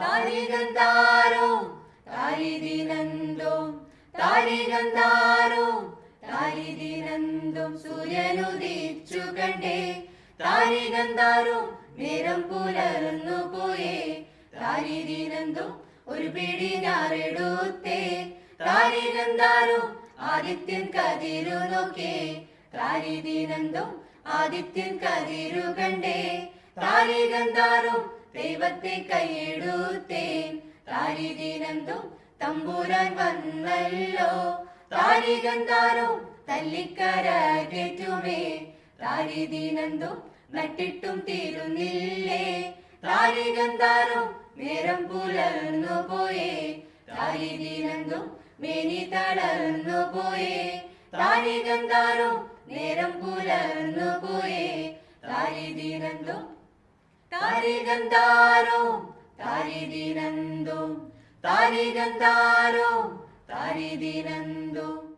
താരികന്താരോ താരിദിനന്ദോം താരികന്താരോ താരിദിനന്ദോം സൂര്യനുദിച്ചു കണ്ടേ. താരികന്താരോ നേരം പുലർന്നു പോയേ. താരിദിനന്ദോം ഒരു പിടി ഞാറെടുത്തേ താരികന്താരോ ആദിത്യൻ കതിരു നോക്കേ. താരിദിനന്ദോം ആദിത്യൻ കതിരു കണ്ടേ. താരികന്താറും ദൈവത്തെ കൈയെടുത്തേൻ. താരിദിനന്ദും തമ്പൂരാൻ വന്നല്ലോ. താരികന്താറും തല്ലിക്കരകേറ്റുമേ. താരിദിനന്ദും നട്ടിട്ടും തീരുന്നില്ലേ. താരികന്താറും നേരം പുലർന്നു പോയേ. താരിദിനന്ദും മേനി തളർന്നു പോയേ. താരികന്താറും നേരം പുലർന്നു പോയേ. താരിദിനന്ദും தாரிகந்தாரோம் தாரிதினந்தோம் தாரிகந்தாரோம் தாரிதினந்தோம்.